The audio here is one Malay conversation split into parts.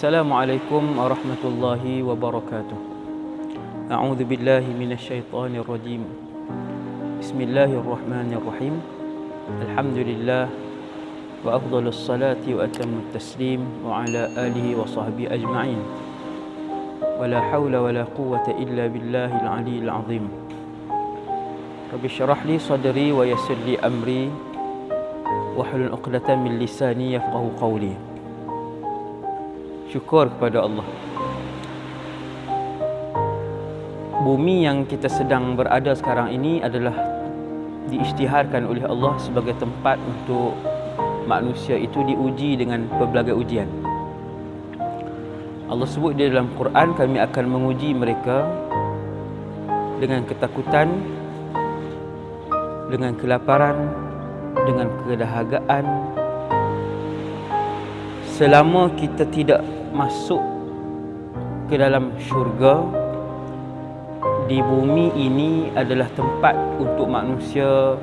Assalamualaikum warahmatullahi wabarakatuh. A'udzu billahi minasyaitonir rajim. Bismillahirrahmanirrahim. Alhamdulillah wa afdhalus salati wa atammut taslim wa ala alihi wa sahbihi ajma'in. Wa la haula wa la quwwata illa billahil aliyyil azim. Rabbi syrah li sadri wa yassir li amri wahlul 'uqdatam min lisani yafqahu qawli. Syukur kepada Allah. Bumi yang kita sedang berada sekarang ini adalah diisytiharkan oleh Allah sebagai tempat untuk manusia itu diuji dengan pelbagai ujian. Allah sebut di dalam Quran kami akan menguji mereka dengan ketakutan, dengan kelaparan, dengan kedahagaan. Selama kita tidak masuk ke dalam syurga di bumi ini adalah tempat untuk manusia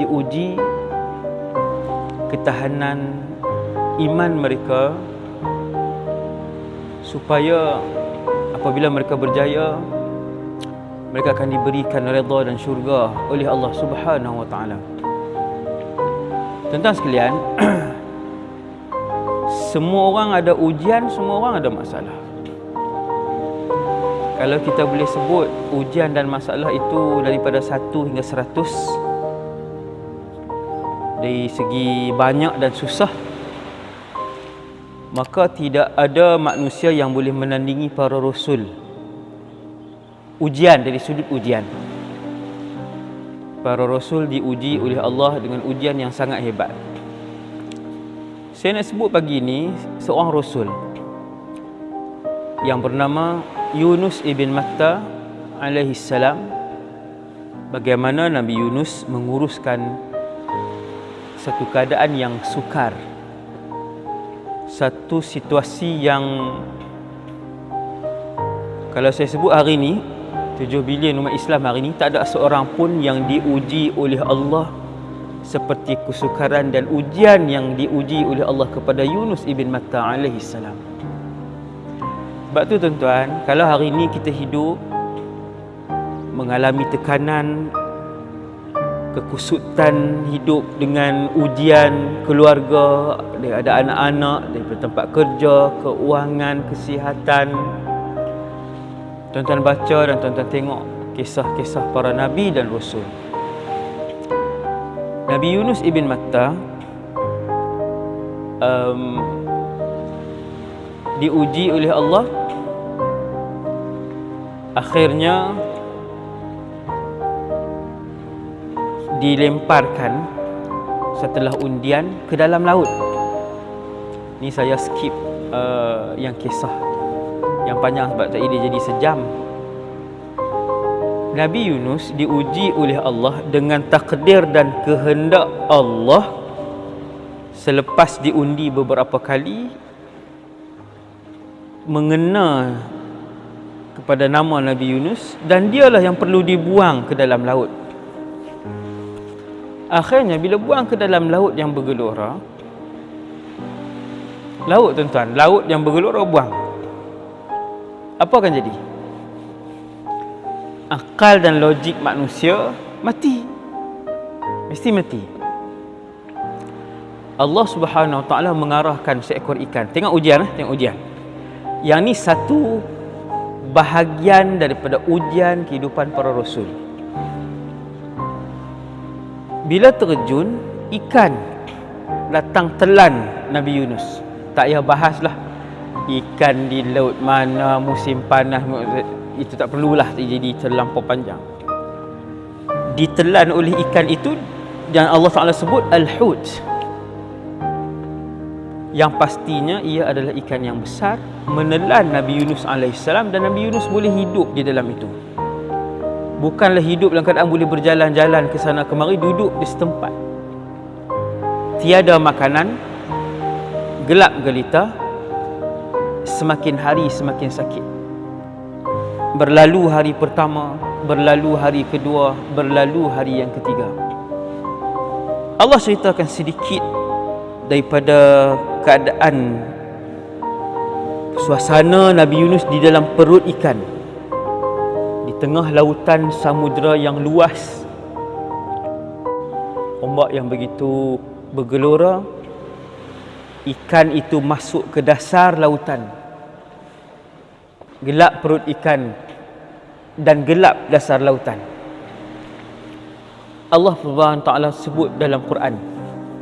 diuji ketahanan iman mereka supaya apabila mereka berjaya mereka akan diberikan redha dan syurga oleh Allah Subhanahu wa taala. Tentang sekalian, semua orang ada ujian, semua orang ada masalah. Kalau kita boleh sebut ujian dan masalah itu daripada 1 hingga 100 dari segi banyak dan susah maka tidak ada manusia yang boleh menandingi para rasul. Ujian dari sudut ujian. Para rasul diuji oleh Allah dengan ujian yang sangat hebat saya nak sebut pagi ini seorang rasul yang bernama Yunus ibn Matta alaihi salam. Bagaimana Nabi Yunus menguruskan satu keadaan yang sukar satu situasi yang kalau saya sebut hari ini 7 bilion umat Islam hari ini tak ada seorang pun yang diuji oleh Allah seperti kesukaran dan ujian yang diuji oleh Allah kepada Yunus ibn Matta alaihi salam. Sebab tu tuan-tuan, kalau hari ini kita hidup mengalami tekanan kekusutan hidup dengan ujian keluarga, ada anak-anak daripada tempat kerja, keuangan, kesihatan. Tuan-tuan baca dan tuan-tuan tengok kisah-kisah para nabi dan rasul. Nabi Yunus ibn Matta um, diuji oleh Allah akhirnya dilemparkan setelah undian ke dalam laut. Ni saya skip uh, yang kisah yang panjang sebab tadi dia jadi sejam. Nabi Yunus diuji oleh Allah dengan takdir dan kehendak Allah selepas diundi beberapa kali mengena kepada nama Nabi Yunus dan dialah yang perlu dibuang ke dalam laut. Akhirnya bila buang ke dalam laut yang bergelora Laut tuan-tuan, laut yang bergelora buang Apa akan jadi? Akal dan logik manusia mati. Mesti mati. Allah subhanahu wa ta'ala mengarahkan seekor ikan. Tengok ujian, eh? tengok ujian. Yang ni satu bahagian daripada ujian kehidupan para rasul. Bila terjun ikan datang telan Nabi Yunus. Tak payah bahaslah ikan di laut mana musim panas itu tak perlulah jadi terlampau panjang. Ditelan oleh ikan itu dan Allah Taala sebut al-hut. Yang pastinya ia adalah ikan yang besar menelan Nabi Yunus alaihissalam dan Nabi Yunus boleh hidup di dalam itu. Bukanlah hidup dalam keadaan boleh berjalan-jalan ke sana kemari duduk di setempat. Tiada makanan gelap gelita semakin hari semakin sakit berlalu hari pertama berlalu hari kedua berlalu hari yang ketiga. Allah ceritakan sedikit daripada keadaan suasana Nabi Yunus di dalam perut ikan. Di tengah lautan samudera yang luas. Ombak yang begitu bergelora ikan itu masuk ke dasar lautan. Gelap perut ikan dan gelap dasar lautan. Allah Subhanahu taala sebut dalam Quran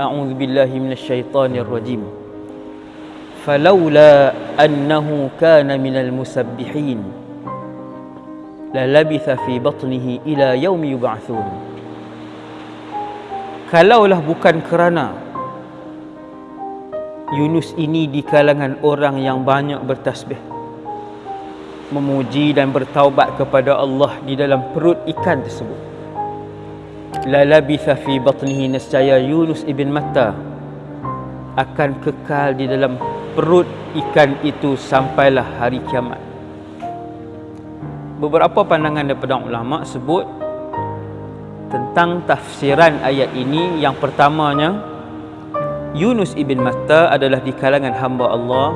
A'udzu billahi minasyaitonir rajim Falaula annahu kana minal musabbihin la labitha fi batnihi ila yaumi yub'atsun Kalaulah bukan kerana Yunus ini di kalangan orang yang banyak bertasbih memuji dan bertaubat kepada Allah di dalam perut ikan tersebut. La labitha fi batnihi nescaya Yunus ibn Matta akan kekal di dalam perut ikan itu sampailah hari kiamat. Beberapa pandangan daripada ulama sebut tentang tafsiran ayat ini. Yang pertamanya Yunus ibn Matta adalah di kalangan hamba Allah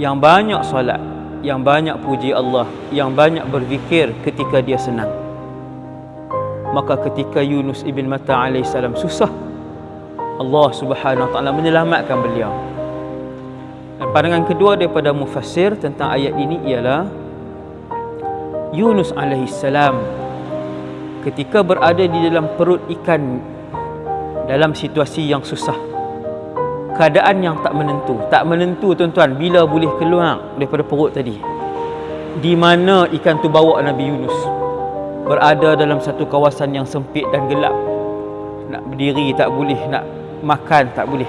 yang banyak solat, yang banyak puji Allah, yang banyak berzikir ketika dia senang. Maka ketika Yunus ibn Matta alaihissalam susah, Allah Subhanahu taala menyelamatkan beliau. Dan pandangan kedua daripada mufassir tentang ayat ini ialah Yunus alaihissalam ketika berada di dalam perut ikan dalam situasi yang susah keadaan yang tak menentu. Tak menentu tuan-tuan bila boleh keluar daripada perut tadi? Di mana ikan tu bawa Nabi Yunus? Berada dalam satu kawasan yang sempit dan gelap. Nak berdiri tak boleh nak makan tak boleh.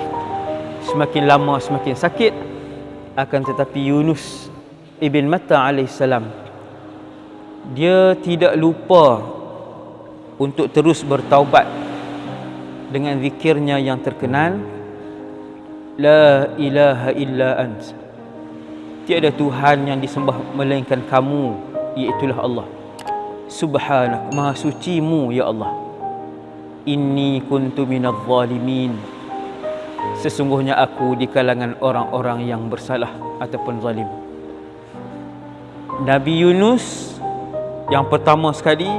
Semakin lama semakin sakit. Akan tetapi Yunus ibn Matta alaihissalam dia tidak lupa untuk terus bertaubat dengan zikirnya yang terkenal La ilaha illa ant. Tiada Tuhan yang disembah melainkan kamu Iaitulah Allah. Subhanak Maha sucimu ya Allah. Inni kuntu minal zalimin. Sesungguhnya aku di kalangan orang-orang yang bersalah Ataupun zalim. Nabi Yunus Yang pertama sekali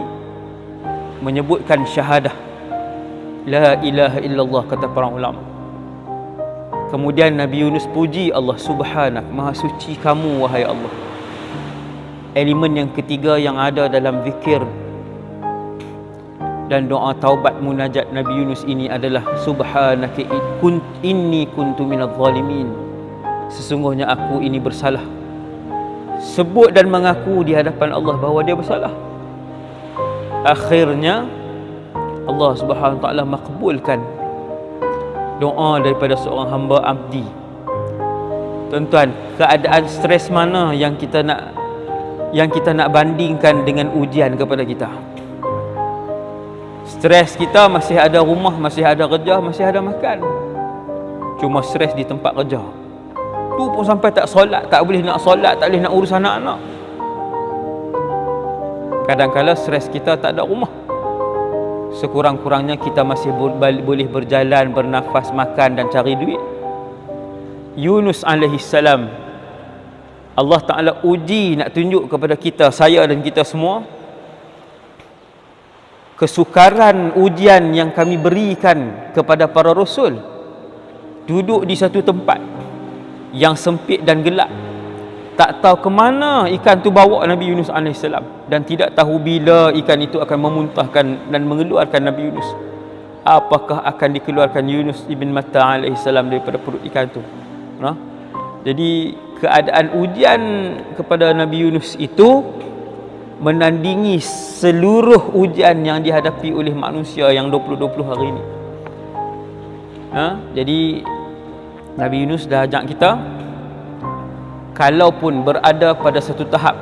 Menyebutkan syahadah. La ilaha illallah kata para ulama. Kemudian Nabi Yunus puji Allah Subhanak, Maha suci kamu wahai Allah. Elemen yang ketiga yang ada dalam zikir dan doa taubat munajat Nabi Yunus ini adalah subhanaka inni kuntu minadh zalimin. Sesungguhnya aku ini bersalah. Sebut dan mengaku di hadapan Allah bahawa dia bersalah. Akhirnya Allah Subhanahu taala makbulkan doa daripada seorang hamba abdi. Tuan-tuan, keadaan stres mana yang kita nak yang kita nak bandingkan dengan ujian kepada kita? Stres kita masih ada rumah, masih ada kerja, masih ada makan. Cuma stres di tempat kerja. Tu pun sampai tak solat, tak boleh nak solat, tak boleh nak urus anak-anak. Kadang-kadang stres kita tak ada rumah sekurang-kurangnya kita masih boleh berjalan, bernafas, makan dan cari duit. Yunus alaihi salam Allah Taala uji nak tunjuk kepada kita, saya dan kita semua kesukaran ujian yang kami berikan kepada para rasul duduk di satu tempat yang sempit dan gelap tak tahu ke mana ikan tu bawa Nabi Yunus AS dan tidak tahu bila ikan itu akan memuntahkan dan mengeluarkan Nabi Yunus apakah akan dikeluarkan Yunus ibn Matta AS daripada perut ikan tu ha? jadi keadaan ujian kepada Nabi Yunus itu menandingi seluruh ujian yang dihadapi oleh manusia yang 20-20 hari ini ha? jadi Nabi Yunus dah ajak kita kalaupun berada pada satu tahap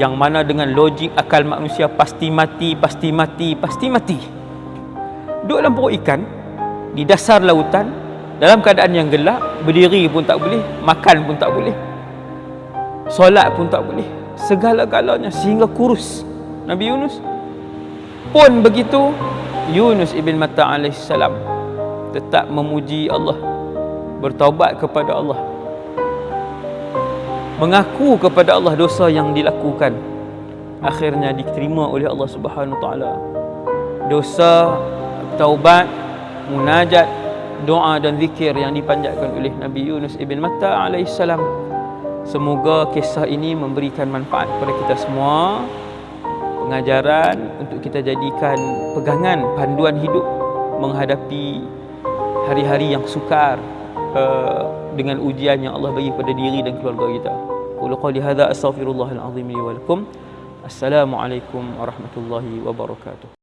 yang mana dengan logik akal manusia pasti mati, pasti mati, pasti mati. Duduk dalam perut ikan, di dasar lautan, dalam keadaan yang gelap, berdiri pun tak boleh, makan pun tak boleh, solat pun tak boleh, segala-galanya sehingga kurus. Nabi Yunus pun begitu, Yunus ibn Matta alaihissalam tetap memuji Allah, bertaubat kepada Allah mengaku kepada Allah dosa yang dilakukan. Akhirnya diterima oleh Allah Subhanahu taala. Dosa taubat munajat doa dan zikir yang dipanjatkan oleh Nabi Yunus ibn Matta alaihissalam semoga kisah ini memberikan manfaat kepada kita semua. Pengajaran untuk kita jadikan pegangan panduan hidup menghadapi hari-hari yang sukar uh, dengan ujian yang Allah bagi pada diri dan keluarga kita. Qul qali hadza astaghfirullahal azim li wa lakum. Assalamualaikum warahmatullahi wabarakatuh.